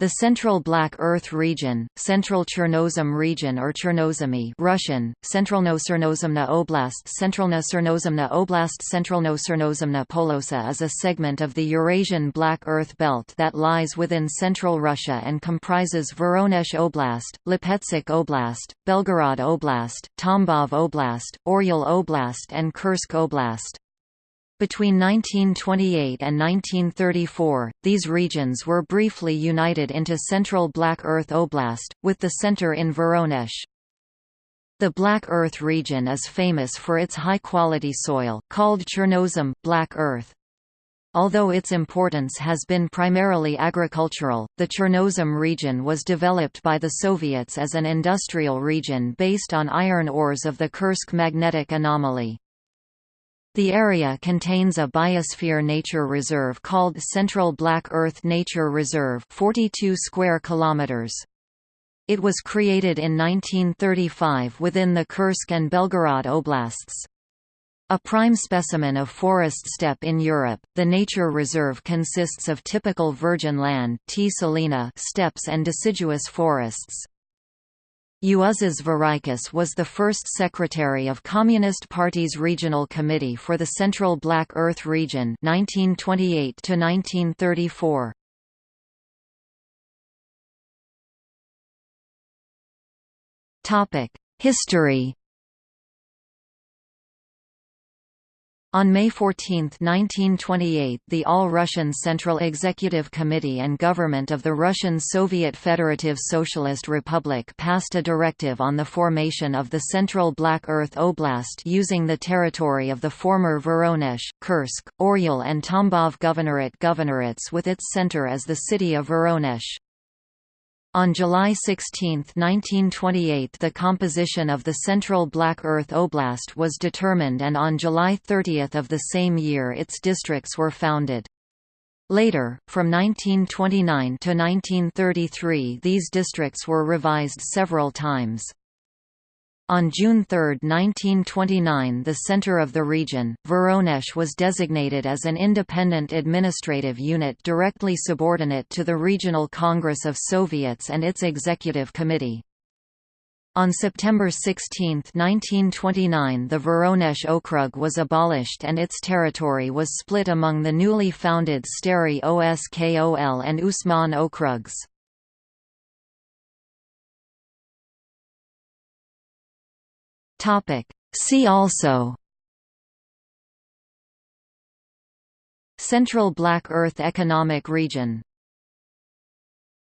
The Central Black Earth region, Central Chernozem region or Chernozemye Russian, Centralno-Cernozemna Oblast Centralno-Cernozemna Oblast Centralno-Cernozemna Polosa is a segment of the Eurasian Black Earth Belt that lies within central Russia and comprises Voronezh Oblast, Lipetsk Oblast, Belgorod Oblast, Tambov Oblast, Oryol Oblast and Kursk Oblast. Between 1928 and 1934, these regions were briefly united into Central Black Earth Oblast, with the center in Voronezh. The Black Earth region is famous for its high-quality soil, called Chernozem, Black Earth. Although its importance has been primarily agricultural, the Chernozem region was developed by the Soviets as an industrial region based on iron ores of the Kursk magnetic anomaly. The area contains a biosphere nature reserve called Central Black Earth Nature Reserve 42 square kilometers. It was created in 1935 within the Kursk and Belgorod oblasts. A prime specimen of forest steppe in Europe, the nature reserve consists of typical virgin land steppes and deciduous forests. Juozas Vareikis was the first secretary of Communist Party's Regional Committee for the Central Black Earth Region 1928 1934. Topic: History On May 14, 1928 the All-Russian Central Executive Committee and government of the Russian Soviet Federative Socialist Republic passed a directive on the formation of the Central Black Earth Oblast using the territory of the former Voronezh, Kursk, Oryol and Tambov Governorate governorates with its center as the city of Voronezh. On July 16, 1928 the composition of the Central Black Earth Oblast was determined and on July 30 of the same year its districts were founded. Later, from 1929 to 1933 these districts were revised several times. On June 3, 1929 the center of the region, Voronezh was designated as an independent administrative unit directly subordinate to the Regional Congress of Soviets and its Executive Committee. On September 16, 1929 the Voronezh Okrug was abolished and its territory was split among the newly founded Stary Oskol and Usman Okrugs. Topic. See also Central Black Earth Economic Region